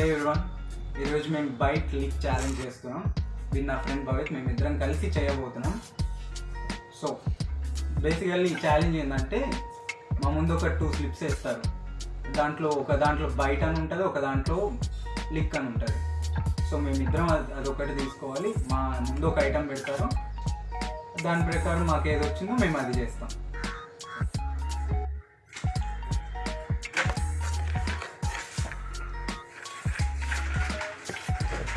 హే everyone ఈరోజు మేము bike లిక్ ఛాలెంజ్ చేస్తున్నాం. విత్ నా ఫ్రెండ్ భవిత్ మేము ఇద్దరం కలిసి చేయబోతున్నాం. సో బేసికల్లీ ఈ ఛాలెంజ్ ఏంటంటే మా ముందు ఒక టూ స్లిప్స్ వేస్తారు. దాంట్లో ఒక దాంట్లో బైట్ అని ఉంటుంది ఒక దాంట్లో లిక్ అని ఉంటుంది. సో మేమిద్దరం అది అదొకటి తీసుకోవాలి. మా ముందు ఒక ఐటెం పెడతారు. దాని ప్రకారం మాకు ఏది వచ్చిందో మేము అది చేస్తాం.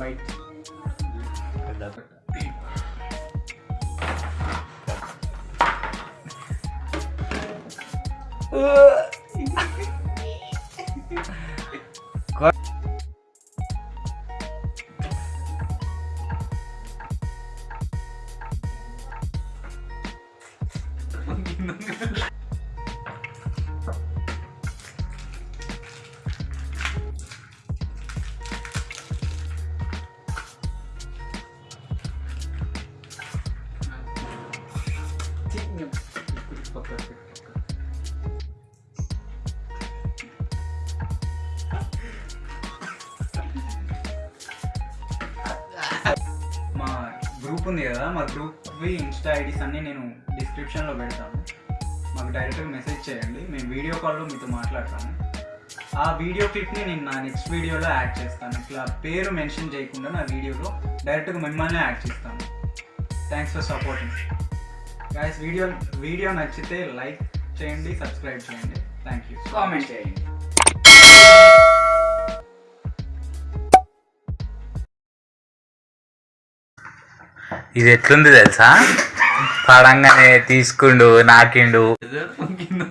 బైక్ నా అత్త నువ్వు బైక్ మా గ్రూప్ ఉంది కదా మా గ్రూప్వి ఇన్స్టా ఐడీస్ అన్నీ నేను డిస్క్రిప్షన్లో పెడతాను. మాకు డైరెక్ట్గా మెసేజ్ చేయండి మేము వీడియో కాల్లో మీతో మాట్లాడతాను ఆ వీడియో క్లిప్ని నేను నా నెక్స్ట్ వీడియోలో యాడ్ చేస్తాను. ఇట్లా పేరు మెన్షన్ చేయకుండా నా వీడియోలో డైరెక్ట్గా మిమ్మల్ని యాడ్ చేస్తాను. Thanks for supporting guys video video నచ్చితే లైక్ చేయండి సబ్స్క్రైబ్ చేయండి. థ్యాంక్ యూ కామెంట్ చేయండి. ఇది ఎట్లుంది తెలుసా? పడంగానే తీసుకుండు నాకిండు. కింద